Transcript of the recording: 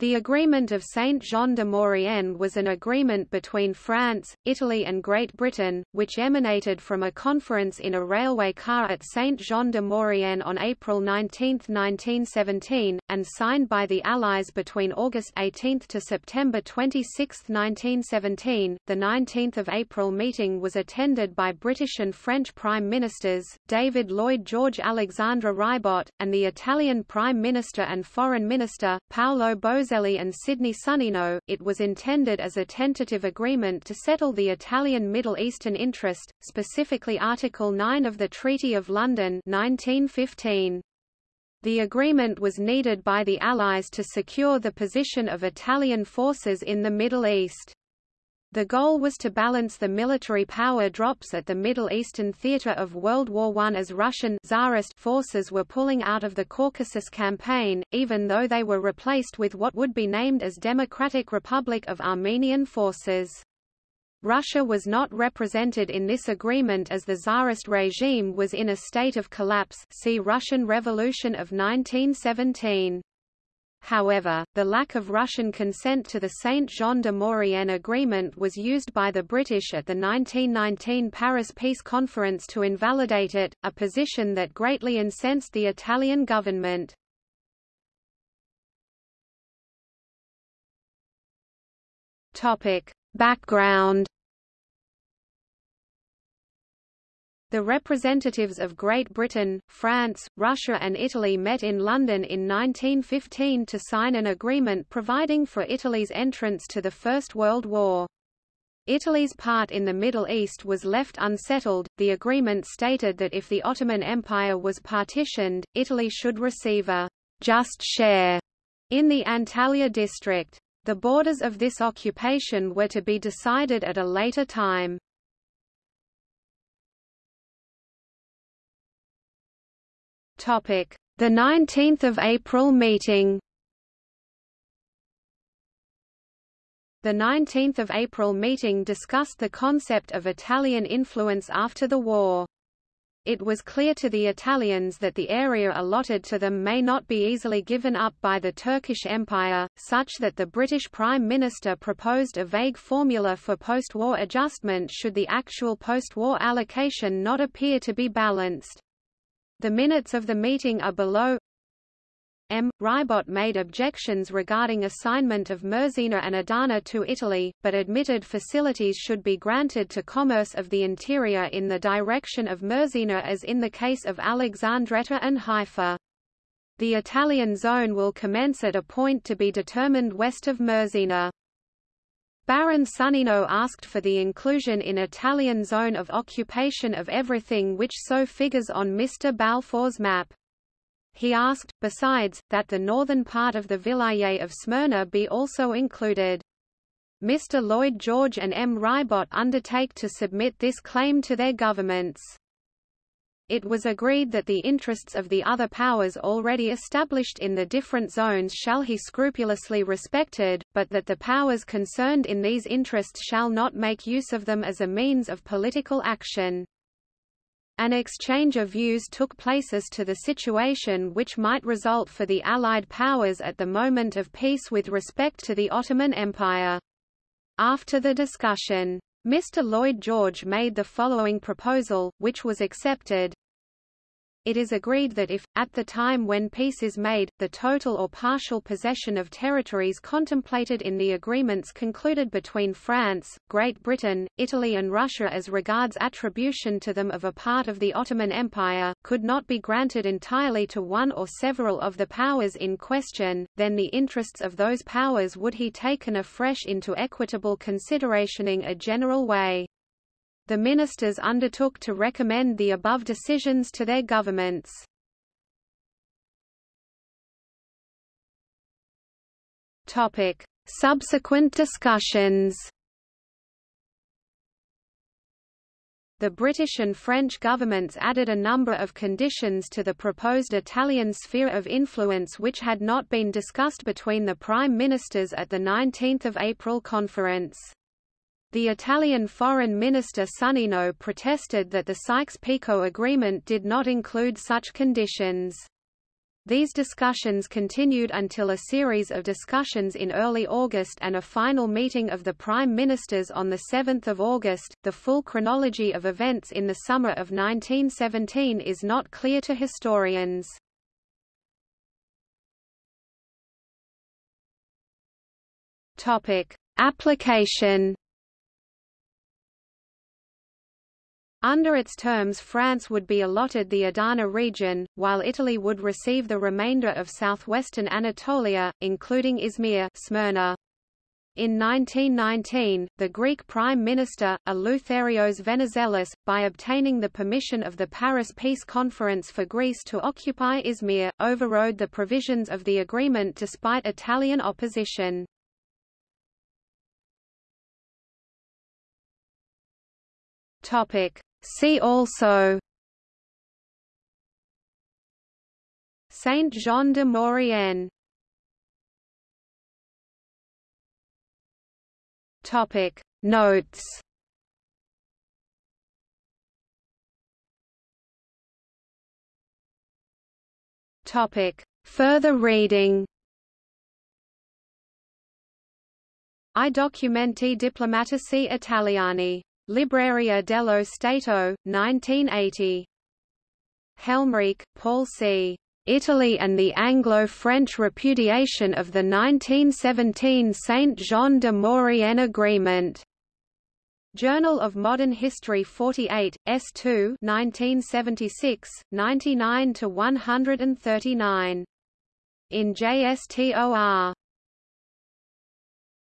The Agreement of Saint-Jean de Maurienne was an agreement between France, Italy and Great Britain, which emanated from a conference in a railway car at Saint-Jean de Maurienne on April 19, 1917, and signed by the Allies between August 18 to September 26, 1917. The 19th of April meeting was attended by British and French Prime Ministers, David Lloyd George Alexandre Ribot, and the Italian Prime Minister and Foreign Minister, Paolo Boselli and Sidney Sonnino, it was intended as a tentative agreement to settle the Italian Middle Eastern interest, specifically Article 9 of the Treaty of London 1915. The agreement was needed by the Allies to secure the position of Italian forces in the Middle East. The goal was to balance the military power drops at the Middle Eastern theater of World War I as Russian Tsarist forces were pulling out of the Caucasus campaign, even though they were replaced with what would be named as Democratic Republic of Armenian forces. Russia was not represented in this agreement as the Tsarist regime was in a state of collapse see Russian Revolution of 1917. However, the lack of Russian consent to the Saint-Jean de Maurienne agreement was used by the British at the 1919 Paris Peace Conference to invalidate it, a position that greatly incensed the Italian government. Topic. Background The representatives of Great Britain, France, Russia and Italy met in London in 1915 to sign an agreement providing for Italy's entrance to the First World War. Italy's part in the Middle East was left unsettled. The agreement stated that if the Ottoman Empire was partitioned, Italy should receive a just share in the Antalya district. The borders of this occupation were to be decided at a later time. Topic: The 19th of April meeting. The 19th of April meeting discussed the concept of Italian influence after the war. It was clear to the Italians that the area allotted to them may not be easily given up by the Turkish Empire, such that the British Prime Minister proposed a vague formula for post-war adjustment should the actual post-war allocation not appear to be balanced. The minutes of the meeting are below. M. Ribot made objections regarding assignment of Mersina and Adana to Italy, but admitted facilities should be granted to commerce of the interior in the direction of Mersina as in the case of Alexandretta and Haifa. The Italian zone will commence at a point to be determined west of Mersina. Baron Sonnino asked for the inclusion in Italian zone of occupation of everything which so figures on Mr. Balfour's map. He asked, besides, that the northern part of the Vilayet of Smyrna be also included. Mr. Lloyd George and M. Ribot undertake to submit this claim to their governments. It was agreed that the interests of the other powers already established in the different zones shall he scrupulously respected, but that the powers concerned in these interests shall not make use of them as a means of political action. An exchange of views took place as to the situation which might result for the Allied powers at the moment of peace with respect to the Ottoman Empire. After the discussion, Mr. Lloyd George made the following proposal, which was accepted. It is agreed that if, at the time when peace is made, the total or partial possession of territories contemplated in the agreements concluded between France, Great Britain, Italy and Russia as regards attribution to them of a part of the Ottoman Empire, could not be granted entirely to one or several of the powers in question, then the interests of those powers would he taken afresh into equitable consideration in a general way. The ministers undertook to recommend the above decisions to their governments. Topic: Subsequent discussions. The British and French governments added a number of conditions to the proposed Italian sphere of influence which had not been discussed between the prime ministers at the 19 April conference. The Italian Foreign Minister Sonnino protested that the Sykes-Picot Agreement did not include such conditions. These discussions continued until a series of discussions in early August and a final meeting of the Prime Ministers on 7 August. The full chronology of events in the summer of 1917 is not clear to historians. Application Under its terms France would be allotted the Adana region, while Italy would receive the remainder of southwestern Anatolia, including Izmir Smyrna. In 1919, the Greek Prime Minister, Eleutherios Venizelos, by obtaining the permission of the Paris Peace Conference for Greece to occupy Izmir, overrode the provisions of the agreement despite Italian opposition. See also Saint Jean de Maurienne Topic. Notes Topic. Further reading I documenti diplomatici italiani Libreria dello Stato, 1980. Helmreich, Paul C. Italy and the Anglo-French repudiation of the 1917 Saint-Jean de Maurienne Agreement. Journal of Modern History 48, S2 1976, 99–139. In JSTOR